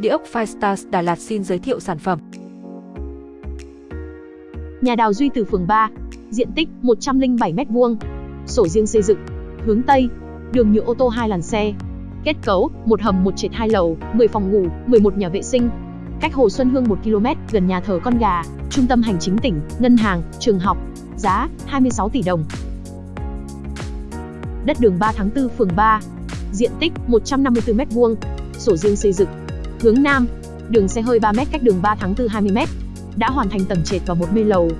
Địa ốc Firestars Đà Lạt xin giới thiệu sản phẩm. Nhà đào Duy Từ phường 3, diện tích 107m2, sổ riêng xây dựng, hướng Tây, đường nhựa ô tô hai làn xe. Kết cấu, một hầm một trệt hai lầu, 10 phòng ngủ, 11 nhà vệ sinh. Cách Hồ Xuân Hương 1 km, gần nhà thờ Con Gà, trung tâm hành chính tỉnh, ngân hàng, trường học. Giá 26 tỷ đồng. Đất đường 3 tháng 4 phường 3. Diện tích 154m2, sổ riêng xây dựng. Hướng Nam, đường xe hơi 3m cách đường 3 tháng 4 20m. Đã hoàn thành tầng trệt và một mê lầu.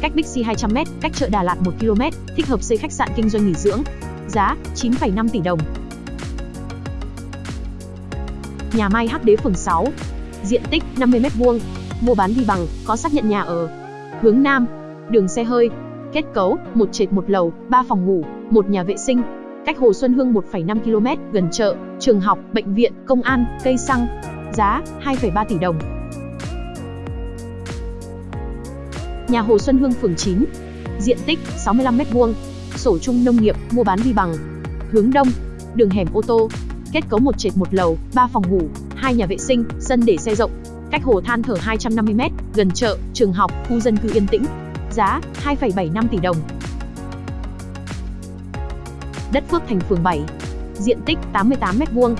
Cách Bixi 200m, cách chợ Đà Lạt 1 km, thích hợp xây khách sạn kinh doanh nghỉ dưỡng. Giá 9,5 tỷ đồng. Nhà Mai Hắc Đế phường 6. Diện tích 50m2, mua bán đi bằng, có xác nhận nhà ở. Hướng Nam, đường xe hơi. Kết cấu, một trệt một lầu, 3 phòng ngủ, một nhà vệ sinh. Cách Hồ Xuân Hương 1,5 km, gần chợ, trường học, bệnh viện, công an, cây xăng. Giá 2,3 tỷ đồng. Nhà Hồ Xuân Hương phường 9. Diện tích 65m2, sổ chung nông nghiệp, mua bán vi bằng. Hướng đông, đường hẻm ô tô. Kết cấu một trệt một lầu, 3 phòng ngủ, hai nhà vệ sinh, sân để xe rộng. Cách hồ than thở 250m, gần chợ, trường học, khu dân cư yên tĩnh. Giá 2,75 tỷ đồng. Đất Phước Thành phường 7. Diện tích 88m2,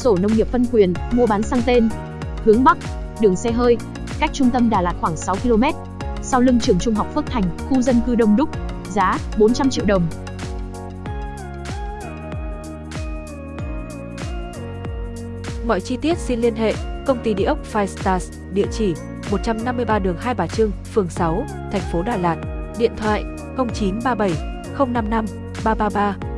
sổ nông nghiệp phân quyền, mua bán sang tên. Hướng Bắc, đường xe hơi, cách trung tâm Đà Lạt khoảng 6 km. Sau lưng trường trung học Phước Thành, khu dân cư đông đúc. Giá 400 triệu đồng. Mọi chi tiết xin liên hệ công ty địa ốc Five Stars, địa chỉ 153 đường Hai Bà Trưng, phường 6, thành phố Đà Lạt. Điện thoại 0937 055 333